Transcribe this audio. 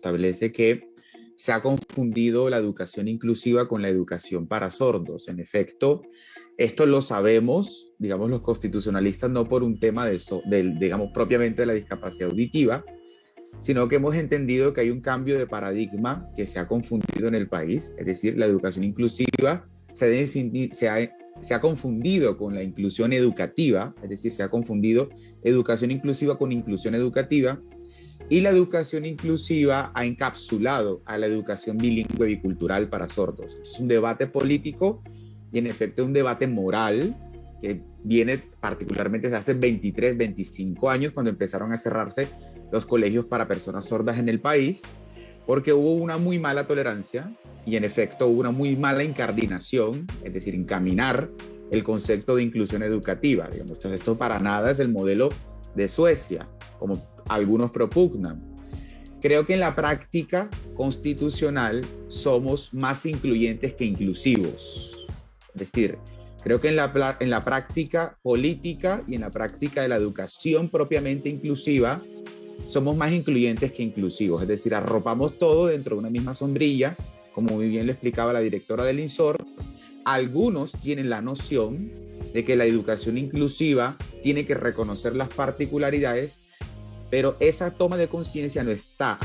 establece que se ha confundido la educación inclusiva con la educación para sordos. En efecto, esto lo sabemos, digamos, los constitucionalistas, no por un tema de, digamos, propiamente de la discapacidad auditiva, sino que hemos entendido que hay un cambio de paradigma que se ha confundido en el país, es decir, la educación inclusiva se ha confundido con la inclusión educativa, es decir, se ha confundido educación inclusiva con inclusión educativa, y la educación inclusiva ha encapsulado a la educación bilingüe bicultural para sordos. Es un debate político y en efecto un debate moral que viene particularmente desde hace 23, 25 años cuando empezaron a cerrarse los colegios para personas sordas en el país, porque hubo una muy mala tolerancia y en efecto una muy mala incardinación, es decir, encaminar el concepto de inclusión educativa. Digamos. Esto para nada es el modelo de Suecia, como algunos propugnan. Creo que en la práctica constitucional somos más incluyentes que inclusivos. Es decir, creo que en la, en la práctica política y en la práctica de la educación propiamente inclusiva, somos más incluyentes que inclusivos. Es decir, arropamos todo dentro de una misma sombrilla, como muy bien lo explicaba la directora del INSOR. Algunos tienen la noción de que la educación inclusiva tiene que reconocer las particularidades, pero esa toma de conciencia no está.